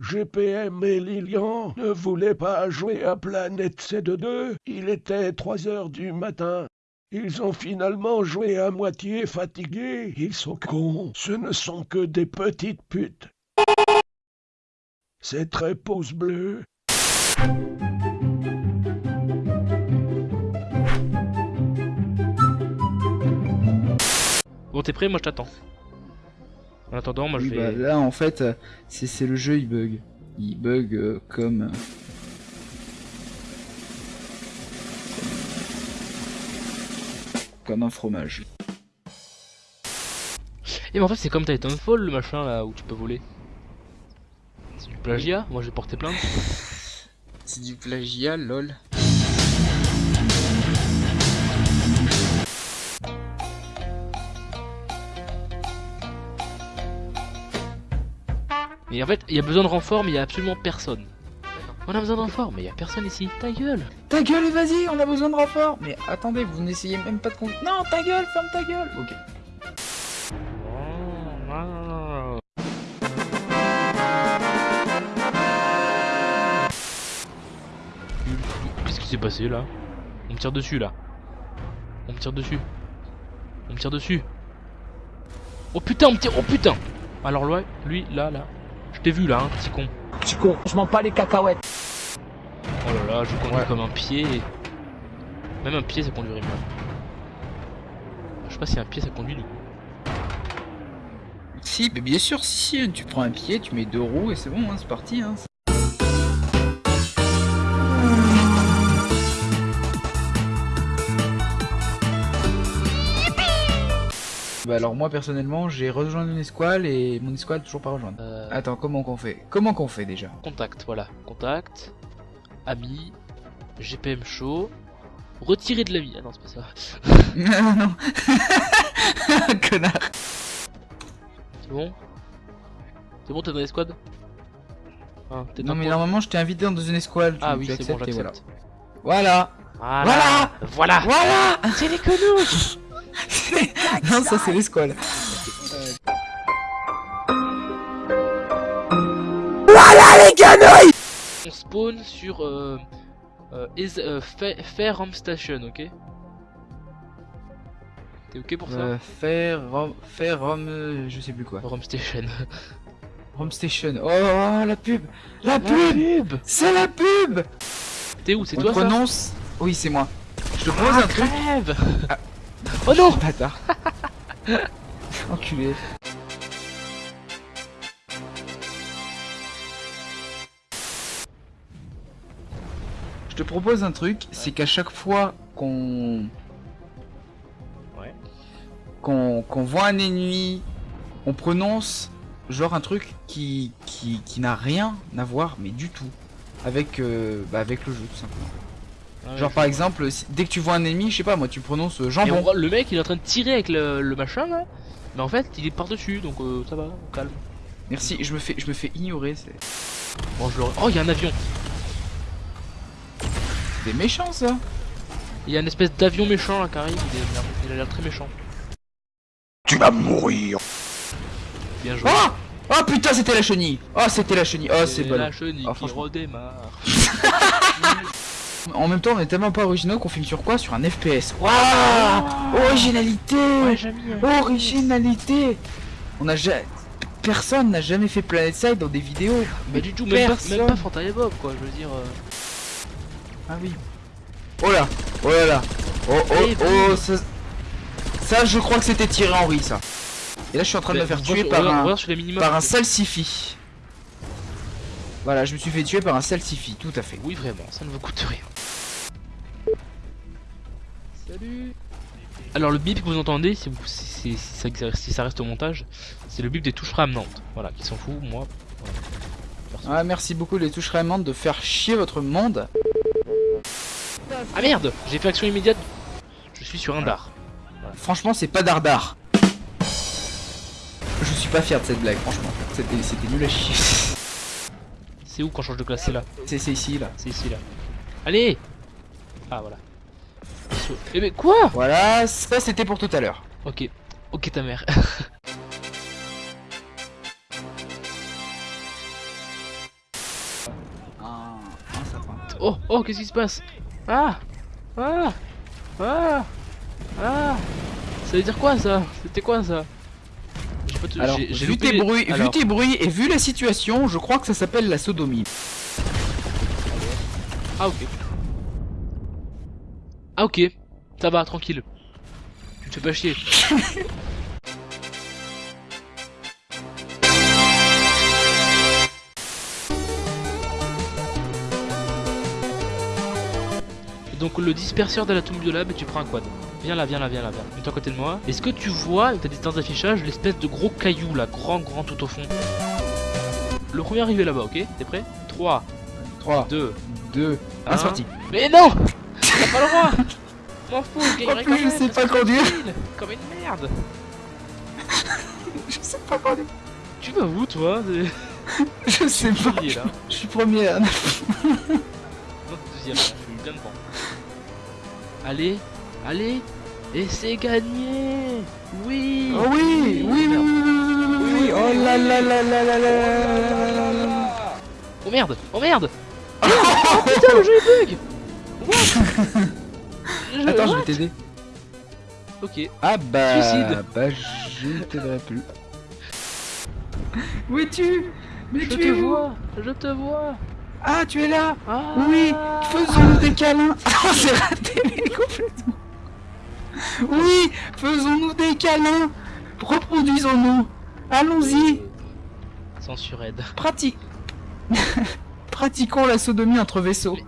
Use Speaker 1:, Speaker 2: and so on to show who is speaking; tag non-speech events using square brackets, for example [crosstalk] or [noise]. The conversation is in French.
Speaker 1: GPM et Lilian ne voulaient pas jouer à Planète C2. Il était 3 heures du matin. Ils ont finalement joué à moitié fatigués. Ils sont cons. Ce ne sont que des petites putes. C'est très pouce bleu.
Speaker 2: Bon, t'es prêt Moi, je t'attends. En attendant, moi, je
Speaker 3: Oui,
Speaker 2: vais...
Speaker 3: bah, là en fait, euh, c'est c'est le jeu il bug. Il bug euh, comme... euh, Comme un fromage.
Speaker 2: Eh mais en fait c'est comme Titanfall le machin là où tu peux voler. C'est du plagiat, moi j'ai porté plainte. [laughs]
Speaker 3: C'est du plagiat, lol.
Speaker 2: Et en fait il y a besoin de renfort mais il y a absolument personne. On a besoin de renfort mais il y a personne ici, ta gueule
Speaker 3: Ta gueule et vas-y, on a besoin de renfort Mais attendez, vous n'essayez même pas de con... Non, ta gueule, ferme ta gueule Ok.
Speaker 2: Qu'est-ce qui s'est passé là? On me tire dessus là. On me tire dessus. On me tire dessus. Oh putain, on me tire. Oh putain Alors lui là, là. Je t'ai vu là, hein, petit con.
Speaker 4: Petit con, je m'en pas les cacahuètes.
Speaker 2: Oh là là, je conduis comme un pied. Même un pied ça conduirait mieux. Je sais pas si un pied ça conduit du coup.
Speaker 3: Si, mais bien sûr, si, si, tu prends un pied, tu mets deux roues et c'est bon, hein, c'est parti. Hein. Bah alors moi personnellement j'ai rejoint une escouade et mon escouade toujours pas rejointe.
Speaker 2: Euh,
Speaker 3: Attends comment qu'on fait? Comment qu'on fait déjà?
Speaker 2: Contact, voilà. Contact. Ami. GPM chaud. Retirer de la vie. Ah non, c'est pas ça.
Speaker 3: Non [laughs] non Connard
Speaker 2: C'est bon? C'est bon, t'es dans les squads ah, t'es
Speaker 3: Non mais normalement je t'ai invité dans une escouade,
Speaker 2: Ah
Speaker 3: tu
Speaker 2: oui, c'est bon,
Speaker 3: acceptes et voilà.
Speaker 2: j'accepte.
Speaker 3: Voilà
Speaker 2: Voilà Voilà
Speaker 3: Voilà
Speaker 2: C'est les quenouilles
Speaker 3: Non ça c'est l'escouade.
Speaker 2: On spawn sur euh, euh, is, euh, Fa- Fair Home Station, ok? T'es ok pour ça?
Speaker 3: Euh, rom, euh, je sais plus quoi.
Speaker 2: Home Station. [laughs]
Speaker 3: Rom Station. Oh, oh, la pub La pub C'est la pub
Speaker 2: T'es où? C'est toi ça?
Speaker 3: prononce? Oui, c'est moi. Je te propose un truc. Ah.
Speaker 2: Oh non [laughs]
Speaker 3: Bâtard. [laughs] Enculé. Je te propose un truc, c'est qu'à chaque fois qu'on
Speaker 2: Ouais.
Speaker 3: qu'on qu'on voit un ennemi, on prononce genre un truc qui qui, qui n'a rien à voir, mais du tout, avec euh, bah, avec le jeu tout simplement.
Speaker 2: Ah,
Speaker 3: Genre par exemple, si- dès que tu vois un ennemi, je sais pas moi, tu prononces euh,
Speaker 2: Et on
Speaker 3: jambon.
Speaker 2: le mec il est en train de tirer avec le, le machin là Mais en fait il est par dessus donc euh, ça va, on calme
Speaker 3: Merci, je me fais je me fais ignorer, c'est
Speaker 2: Bon je le... Oh il y a un avion
Speaker 3: des méchants ça.
Speaker 2: Il y a une espèce d'avion méchant là qui arrive, il, est- il a l'air très méchant
Speaker 1: Tu vas mourir.
Speaker 2: Bien joué
Speaker 3: Oh Oh putain, c'était la chenille. Oh, c'était la chenille. Oh, c'est
Speaker 2: la
Speaker 3: ballot.
Speaker 2: chenille
Speaker 3: Ah,
Speaker 2: qui
Speaker 3: franchement.
Speaker 2: redémarre [laughs]
Speaker 3: En même temps, on est tellement pas originaux qu'on filme sur quoi? Sur un FPS. Waouh Originalité
Speaker 2: Ouais mis un-
Speaker 3: Originalité On a jamais... Personne n'a jamais fait Planet Side dans des vidéos.
Speaker 2: Bah du tout, même pas,
Speaker 3: personne.
Speaker 2: même pas Fantasia Bob quoi, je veux dire... euh,
Speaker 3: Ah oui. Oh là Oh là là Oh oh oh ça... ça, je crois que c'était Thierry Henry, ça. Et là, je suis en train de me
Speaker 2: bah,
Speaker 3: faire tuer par un... par un salsifi. Voilà, je me suis fait tuer par un salsifi, tout à fait.
Speaker 2: Oui vraiment, ça ne vous coûte rien. Salut Alors le bip que vous entendez, si, vous- si- si- si ça, si ça reste au montage, c'est le bip des touches ramenantes. Voilà, qui s'en fout, moi. voilà.
Speaker 3: Ah, merci beaucoup les touches raimantes de faire chier votre monde.
Speaker 2: Ah merde J'ai fait action immédiate. Je suis sur un dard.
Speaker 3: Franchement, c'est pas dardard. Je suis pas fier de cette blague, franchement. C'était c'était nul à chier. [laughs]
Speaker 2: C'est où je change de classe C'est là.
Speaker 3: C'est ici, là.
Speaker 2: C'est ici là. Allez Ah voilà. Eh mais quoi
Speaker 3: Voilà, ça c'était pour tout à l'heure.
Speaker 2: Ok. Ok ta mère. [laughs]
Speaker 3: sapin.
Speaker 2: Oh, oh, qu'est-ce qui se passe Ah Ah Ah Ah Ça veut dire quoi ça C'était quoi ça
Speaker 3: Alors, vu
Speaker 2: loupé
Speaker 3: tes bruits, vu tes bruits et vu la situation, je crois que ça s'appelle la sodomie.
Speaker 2: Ah ok. Ah ok, ça va, tranquille. Tu te fais pas chier. [laughs] Donc le disperseur de la tombe de lab tu prends un quad. Viens là, viens là, viens là, viens. Mets-toi à côté de moi. Est-ce que tu vois, avec ta distance d'affichage, l'espèce de gros caillou là, grand, grand tout au fond? Le premier arrivé là-bas, ok? T'es prêt? 3,
Speaker 3: 3,
Speaker 2: 2,
Speaker 3: 2,
Speaker 2: Un.
Speaker 3: 1, sorti.
Speaker 2: mais non T'as pas le droit M'en fous, je gagnerai
Speaker 3: En plus, je sais pas conduire.
Speaker 2: Comme une merde [laughs]
Speaker 3: Je sais pas conduire.
Speaker 2: Tu vas où toi? [laughs]
Speaker 3: Je sais pas. Je suis premier. [laughs]
Speaker 2: Non, deuxième, je suis bien devant. Allez, allez et c'est gagné Oui
Speaker 3: oh oui, oui, oui, oui, oui, oui, Oh là là là là là là
Speaker 2: Oh merde Oh merde Oh putain, le jeu est bug
Speaker 3: Attends, je vais t'aider.
Speaker 2: Ok.
Speaker 3: Ah bah...
Speaker 2: Suicide
Speaker 3: Bah je t'aiderai plus. Où es-tu Mais tu
Speaker 2: te vois, Je te vois
Speaker 3: Ah, tu es là
Speaker 2: ah.
Speaker 3: Oui Faisons des câlins Ah, c'est raté, mais complètement oui, faisons-nous des câlins. Reproduisons-nous. Allons-y.
Speaker 2: Censure aide.
Speaker 3: Prati... [laughs] Pratiquons la sodomie entre vaisseaux.
Speaker 2: Mais